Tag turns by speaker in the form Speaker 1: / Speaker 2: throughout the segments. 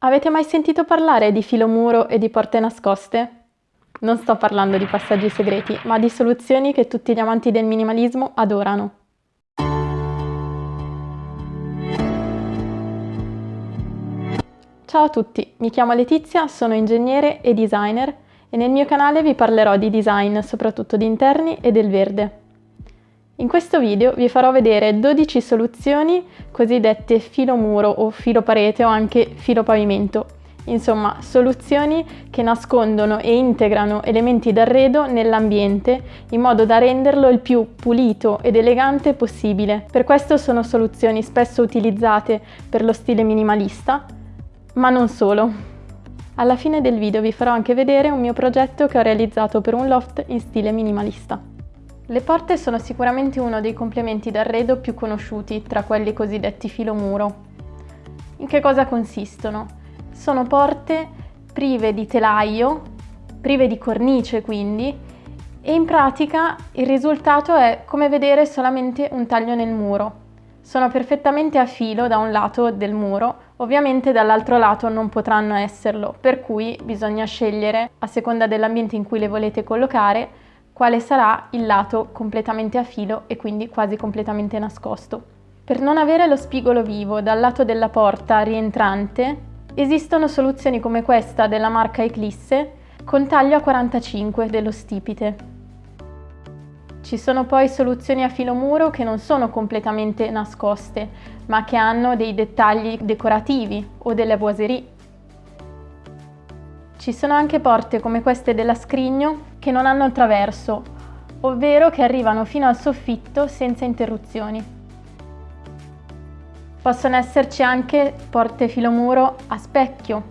Speaker 1: Avete mai sentito parlare di filo muro e di porte nascoste? Non sto parlando di passaggi segreti, ma di soluzioni che tutti gli amanti del minimalismo adorano. Ciao a tutti, mi chiamo Letizia, sono ingegnere e designer e nel mio canale vi parlerò di design, soprattutto di interni e del verde. In questo video vi farò vedere 12 soluzioni cosiddette filo muro o filo parete o anche filo pavimento. Insomma, soluzioni che nascondono e integrano elementi d'arredo nell'ambiente in modo da renderlo il più pulito ed elegante possibile. Per questo sono soluzioni spesso utilizzate per lo stile minimalista, ma non solo. Alla fine del video vi farò anche vedere un mio progetto che ho realizzato per un loft in stile minimalista. Le porte sono sicuramente uno dei complementi d'arredo più conosciuti tra quelli cosiddetti filomuro. In che cosa consistono? Sono porte prive di telaio, prive di cornice quindi, e in pratica il risultato è come vedere solamente un taglio nel muro. Sono perfettamente a filo da un lato del muro, ovviamente dall'altro lato non potranno esserlo, per cui bisogna scegliere, a seconda dell'ambiente in cui le volete collocare, quale sarà il lato completamente a filo e quindi quasi completamente nascosto. Per non avere lo spigolo vivo dal lato della porta rientrante, esistono soluzioni come questa della marca Eclisse con taglio a 45 dello stipite. Ci sono poi soluzioni a filo muro che non sono completamente nascoste, ma che hanno dei dettagli decorativi o delle boiserie. Ci sono anche porte come queste della Scrigno che non hanno il traverso, ovvero che arrivano fino al soffitto senza interruzioni. Possono esserci anche porte filomuro a specchio,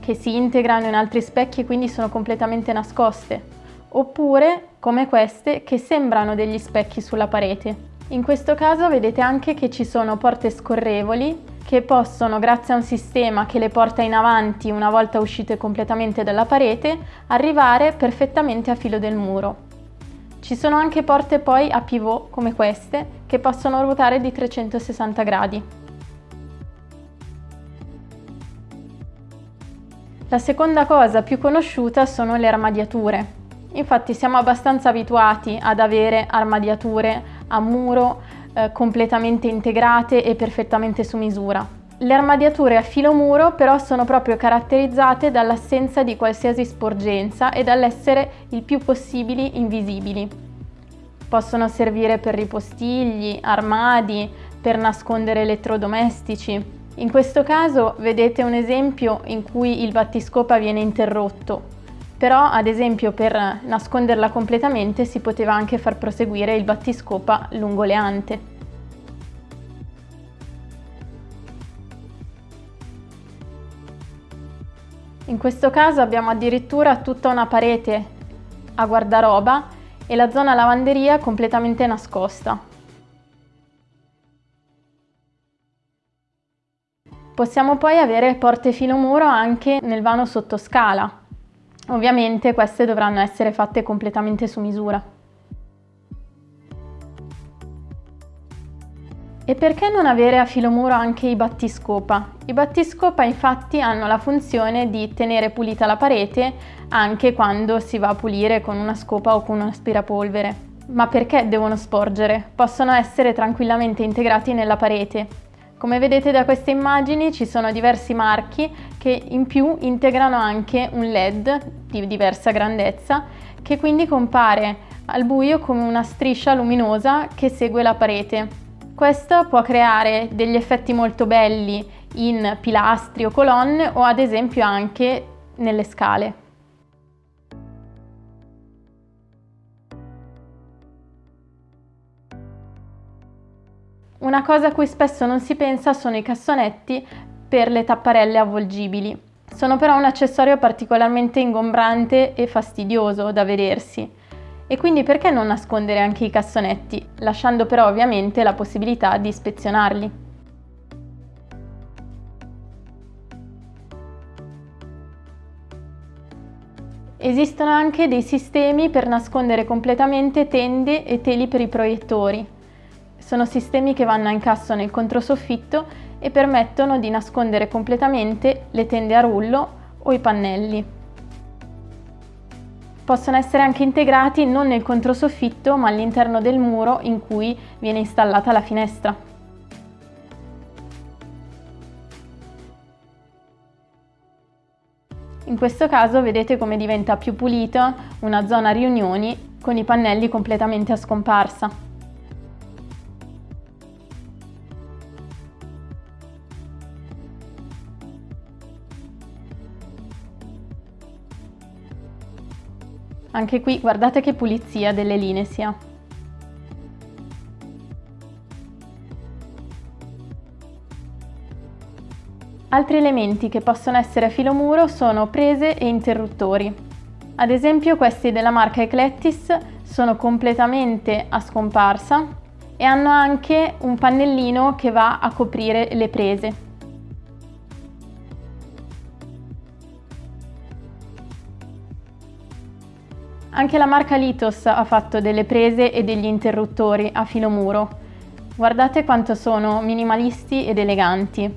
Speaker 1: che si integrano in altri specchi e quindi sono completamente nascoste, oppure come queste che sembrano degli specchi sulla parete. In questo caso vedete anche che ci sono porte scorrevoli che possono, grazie a un sistema che le porta in avanti una volta uscite completamente dalla parete, arrivare perfettamente a filo del muro. Ci sono anche porte poi a pivot come queste che possono ruotare di 360 gradi. La seconda cosa più conosciuta sono le armadiature. Infatti siamo abbastanza abituati ad avere armadiature a muro eh, completamente integrate e perfettamente su misura. Le armadiature a filo muro però sono proprio caratterizzate dall'assenza di qualsiasi sporgenza e dall'essere il più possibili invisibili. Possono servire per ripostigli, armadi, per nascondere elettrodomestici. In questo caso vedete un esempio in cui il battiscopa viene interrotto, però ad esempio per nasconderla completamente si poteva anche far proseguire il battiscopa lungo le ante. In questo caso abbiamo addirittura tutta una parete a guardaroba e la zona lavanderia completamente nascosta. Possiamo poi avere porte filomuro anche nel vano sottoscala, Ovviamente queste dovranno essere fatte completamente su misura. E perché non avere a filo muro anche i battiscopa? I battiscopa infatti hanno la funzione di tenere pulita la parete anche quando si va a pulire con una scopa o con un aspirapolvere. Ma perché devono sporgere? Possono essere tranquillamente integrati nella parete come vedete da queste immagini ci sono diversi marchi che in più integrano anche un LED di diversa grandezza che quindi compare al buio come una striscia luminosa che segue la parete. Questo può creare degli effetti molto belli in pilastri o colonne o ad esempio anche nelle scale. Una cosa a cui spesso non si pensa sono i cassonetti per le tapparelle avvolgibili. Sono però un accessorio particolarmente ingombrante e fastidioso da vedersi. E quindi perché non nascondere anche i cassonetti, lasciando però ovviamente la possibilità di ispezionarli? Esistono anche dei sistemi per nascondere completamente tende e teli per i proiettori. Sono sistemi che vanno a incasso nel controsoffitto e permettono di nascondere completamente le tende a rullo o i pannelli. Possono essere anche integrati non nel controsoffitto ma all'interno del muro in cui viene installata la finestra. In questo caso vedete come diventa più pulita una zona riunioni con i pannelli completamente a scomparsa. Anche qui guardate che pulizia delle linee si ha. Altri elementi che possono essere a filo muro sono prese e interruttori. Ad esempio questi della marca Eclectis sono completamente a scomparsa e hanno anche un pannellino che va a coprire le prese. Anche la marca Litos ha fatto delle prese e degli interruttori a filo muro. Guardate quanto sono minimalisti ed eleganti.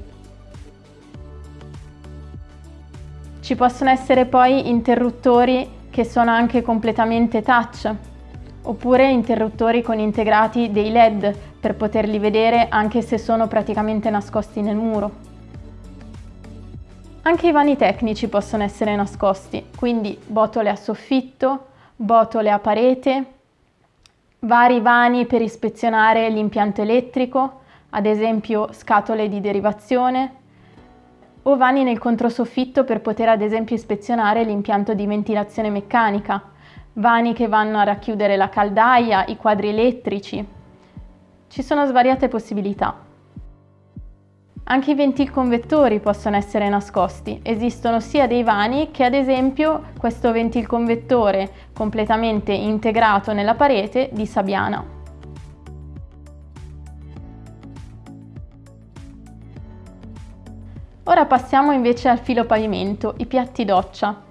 Speaker 1: Ci possono essere poi interruttori che sono anche completamente touch, oppure interruttori con integrati dei LED per poterli vedere anche se sono praticamente nascosti nel muro. Anche i vani tecnici possono essere nascosti, quindi botole a soffitto, botole a parete, vari vani per ispezionare l'impianto elettrico, ad esempio scatole di derivazione, o vani nel controsoffitto per poter ad esempio ispezionare l'impianto di ventilazione meccanica, vani che vanno a racchiudere la caldaia, i quadri elettrici. Ci sono svariate possibilità. Anche i ventilconvettori possono essere nascosti. Esistono sia dei vani che ad esempio questo ventilconvettore completamente integrato nella parete di Sabiana. Ora passiamo invece al filo pavimento, i piatti doccia.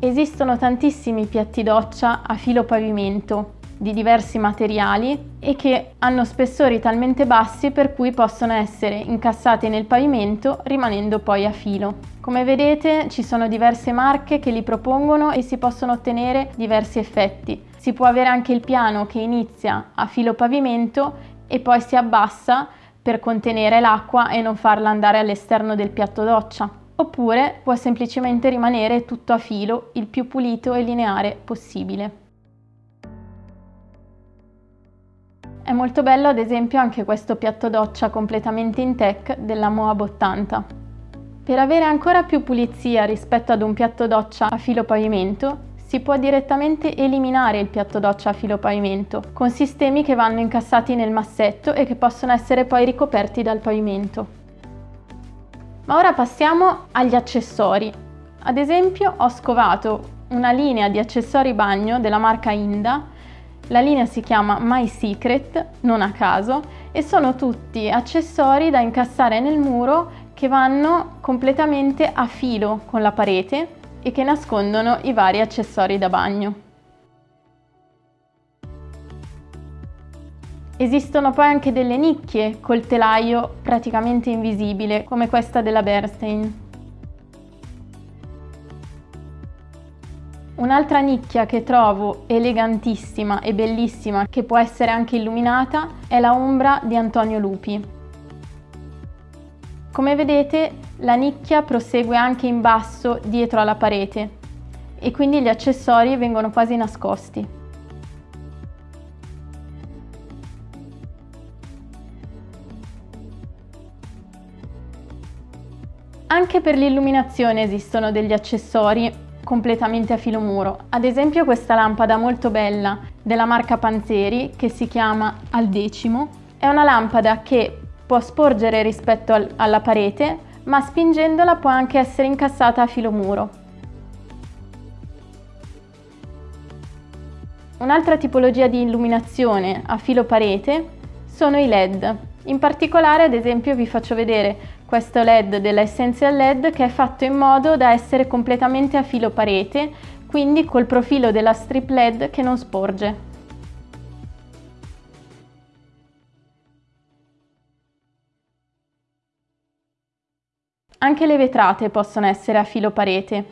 Speaker 1: Esistono tantissimi piatti doccia a filo pavimento di diversi materiali e che hanno spessori talmente bassi per cui possono essere incassati nel pavimento rimanendo poi a filo. Come vedete ci sono diverse marche che li propongono e si possono ottenere diversi effetti. Si può avere anche il piano che inizia a filo pavimento e poi si abbassa per contenere l'acqua e non farla andare all'esterno del piatto doccia. Oppure può semplicemente rimanere tutto a filo, il più pulito e lineare possibile. È molto bello ad esempio anche questo piatto doccia completamente in tech della Moab 80. Per avere ancora più pulizia rispetto ad un piatto doccia a filo pavimento, si può direttamente eliminare il piatto doccia a filo pavimento, con sistemi che vanno incassati nel massetto e che possono essere poi ricoperti dal pavimento. Ma ora passiamo agli accessori. Ad esempio ho scovato una linea di accessori bagno della marca Inda, la linea si chiama My Secret, non a caso, e sono tutti accessori da incassare nel muro che vanno completamente a filo con la parete e che nascondono i vari accessori da bagno. Esistono poi anche delle nicchie col telaio praticamente invisibile, come questa della Bernstein. Un'altra nicchia che trovo elegantissima e bellissima, che può essere anche illuminata, è la ombra di Antonio Lupi. Come vedete la nicchia prosegue anche in basso dietro alla parete e quindi gli accessori vengono quasi nascosti. Anche per l'illuminazione esistono degli accessori completamente a filo muro. Ad esempio questa lampada molto bella della marca Panzeri che si chiama Al decimo è una lampada che può sporgere rispetto al, alla parete, ma spingendola può anche essere incassata a filo muro. Un'altra tipologia di illuminazione a filo parete sono i LED. In particolare, ad esempio, vi faccio vedere questo LED della Essential LED che è fatto in modo da essere completamente a filo parete, quindi col profilo della strip LED che non sporge. Anche le vetrate possono essere a filo parete.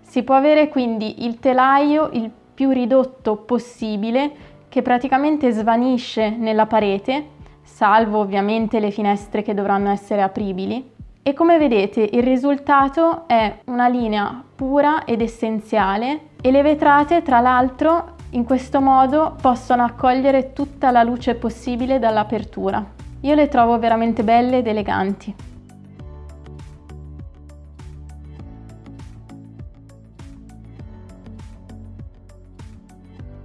Speaker 1: Si può avere quindi il telaio il più ridotto possibile che praticamente svanisce nella parete, salvo ovviamente le finestre che dovranno essere apribili. E come vedete il risultato è una linea pura ed essenziale e le vetrate tra l'altro in questo modo possono accogliere tutta la luce possibile dall'apertura. Io le trovo veramente belle ed eleganti.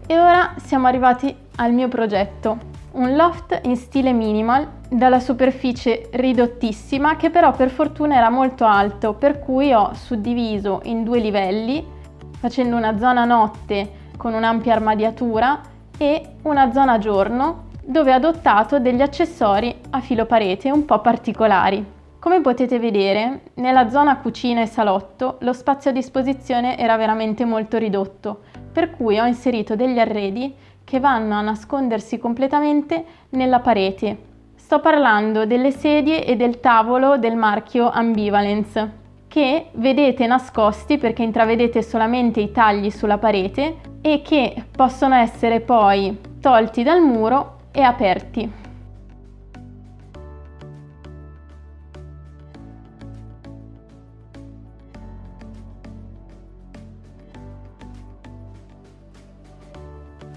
Speaker 1: E ora siamo arrivati al mio progetto, un loft in stile minimal dalla superficie ridottissima che però per fortuna era molto alto per cui ho suddiviso in due livelli facendo una zona notte con un'ampia armadiatura e una zona giorno dove ho adottato degli accessori a filo parete un po' particolari. Come potete vedere, nella zona cucina e salotto lo spazio a disposizione era veramente molto ridotto, per cui ho inserito degli arredi che vanno a nascondersi completamente nella parete. Sto parlando delle sedie e del tavolo del marchio Ambivalence che vedete nascosti perché intravedete solamente i tagli sulla parete e che possono essere poi tolti dal muro e aperti.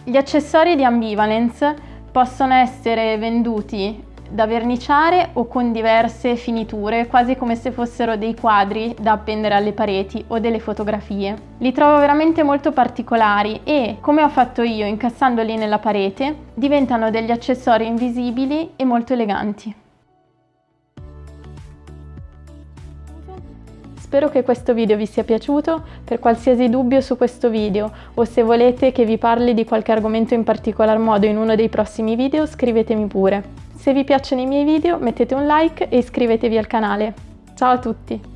Speaker 1: Gli accessori di ambivalence possono essere venduti da verniciare o con diverse finiture, quasi come se fossero dei quadri da appendere alle pareti o delle fotografie. Li trovo veramente molto particolari e, come ho fatto io incassandoli nella parete, diventano degli accessori invisibili e molto eleganti. Spero che questo video vi sia piaciuto, per qualsiasi dubbio su questo video o se volete che vi parli di qualche argomento in particolar modo in uno dei prossimi video scrivetemi pure. Se vi piacciono i miei video mettete un like e iscrivetevi al canale. Ciao a tutti!